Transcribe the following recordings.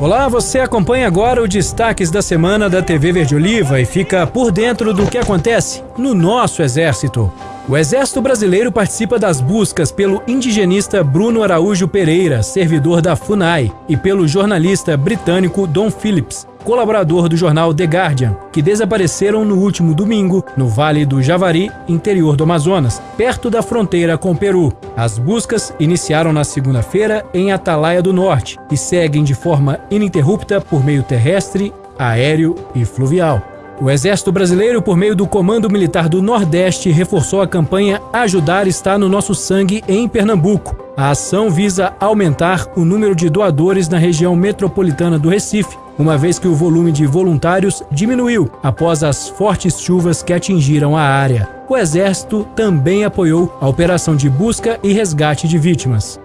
Olá, você acompanha agora o destaques da semana da TV Verde Oliva e fica por dentro do que acontece no nosso exército. O Exército Brasileiro participa das buscas pelo indigenista Bruno Araújo Pereira, servidor da FUNAI, e pelo jornalista britânico Don Phillips, colaborador do jornal The Guardian, que desapareceram no último domingo no Vale do Javari, interior do Amazonas, perto da fronteira com o Peru. As buscas iniciaram na segunda-feira em Atalaia do Norte e seguem de forma ininterrupta por meio terrestre, aéreo e fluvial. O Exército Brasileiro, por meio do Comando Militar do Nordeste, reforçou a campanha Ajudar está no nosso sangue em Pernambuco. A ação visa aumentar o número de doadores na região metropolitana do Recife, uma vez que o volume de voluntários diminuiu após as fortes chuvas que atingiram a área. O Exército também apoiou a operação de busca e resgate de vítimas.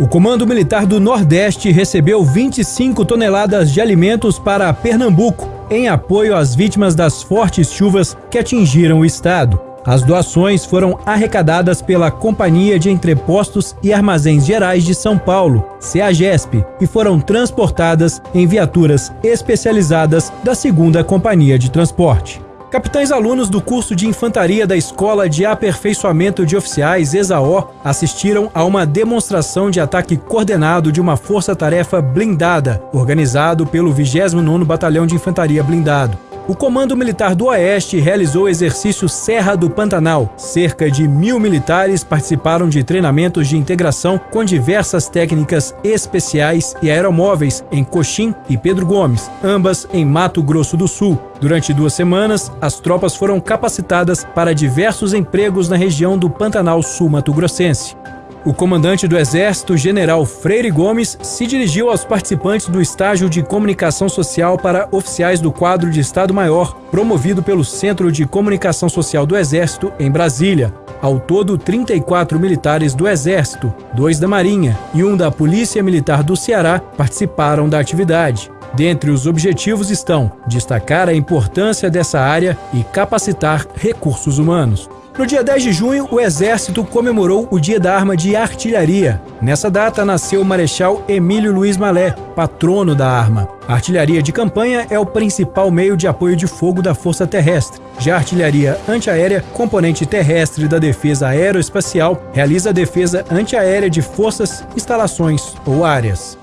O Comando Militar do Nordeste recebeu 25 toneladas de alimentos para Pernambuco em apoio às vítimas das fortes chuvas que atingiram o estado. As doações foram arrecadadas pela Companhia de Entrepostos e Armazéns Gerais de São Paulo, CEAGESP, e foram transportadas em viaturas especializadas da segunda Companhia de Transporte. Capitães alunos do curso de infantaria da Escola de Aperfeiçoamento de Oficiais, ESAO, assistiram a uma demonstração de ataque coordenado de uma força-tarefa blindada, organizado pelo 29º Batalhão de Infantaria Blindado. O Comando Militar do Oeste realizou o exercício Serra do Pantanal. Cerca de mil militares participaram de treinamentos de integração com diversas técnicas especiais e aeromóveis em Coxim e Pedro Gomes, ambas em Mato Grosso do Sul. Durante duas semanas, as tropas foram capacitadas para diversos empregos na região do Pantanal Sul-Mato-Grossense. O comandante do Exército, General Freire Gomes, se dirigiu aos participantes do estágio de comunicação social para oficiais do quadro de Estado-Maior, promovido pelo Centro de Comunicação Social do Exército, em Brasília. Ao todo, 34 militares do Exército, dois da Marinha e um da Polícia Militar do Ceará participaram da atividade. Dentre os objetivos estão destacar a importância dessa área e capacitar recursos humanos. No dia 10 de junho, o Exército comemorou o Dia da Arma de Artilharia. Nessa data nasceu o Marechal Emílio Luiz Malé, patrono da arma. A artilharia de campanha é o principal meio de apoio de fogo da Força Terrestre. Já a artilharia antiaérea, componente terrestre da defesa aeroespacial, realiza a defesa antiaérea de forças, instalações ou áreas.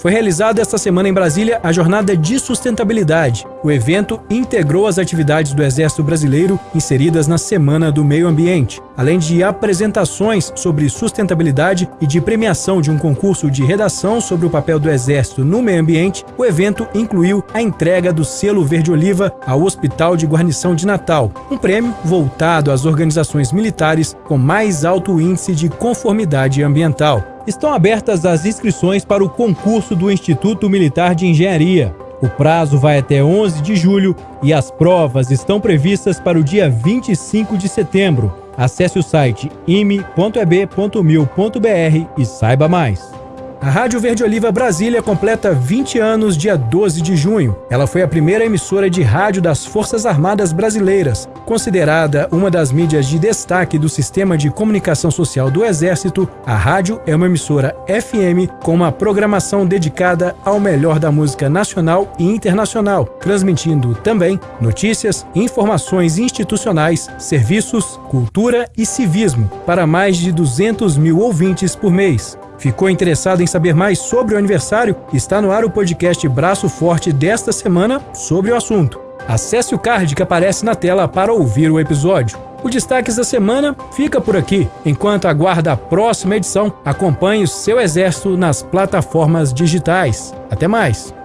Foi realizada esta semana em Brasília a Jornada de Sustentabilidade. O evento integrou as atividades do Exército Brasileiro inseridas na Semana do Meio Ambiente, além de apresentações sobre sustentabilidade e de premiação de um concurso de redação sobre o papel do Exército no meio ambiente. O evento incluiu a entrega do selo Verde Oliva ao Hospital de Guarnição de Natal, um prêmio voltado às organizações militares com mais alto índice de conformidade ambiental estão abertas as inscrições para o concurso do Instituto Militar de Engenharia. O prazo vai até 11 de julho e as provas estão previstas para o dia 25 de setembro. Acesse o site ime.eb.mil.br e saiba mais. A Rádio Verde Oliva Brasília completa 20 anos dia 12 de junho. Ela foi a primeira emissora de rádio das Forças Armadas Brasileiras. Considerada uma das mídias de destaque do sistema de comunicação social do Exército, a rádio é uma emissora FM com uma programação dedicada ao melhor da música nacional e internacional, transmitindo também notícias, informações institucionais, serviços, cultura e civismo para mais de 200 mil ouvintes por mês. Ficou interessado em saber mais sobre o aniversário? Está no ar o podcast Braço Forte desta semana sobre o assunto. Acesse o card que aparece na tela para ouvir o episódio. O Destaques da Semana fica por aqui. Enquanto aguarda a próxima edição, acompanhe o seu exército nas plataformas digitais. Até mais!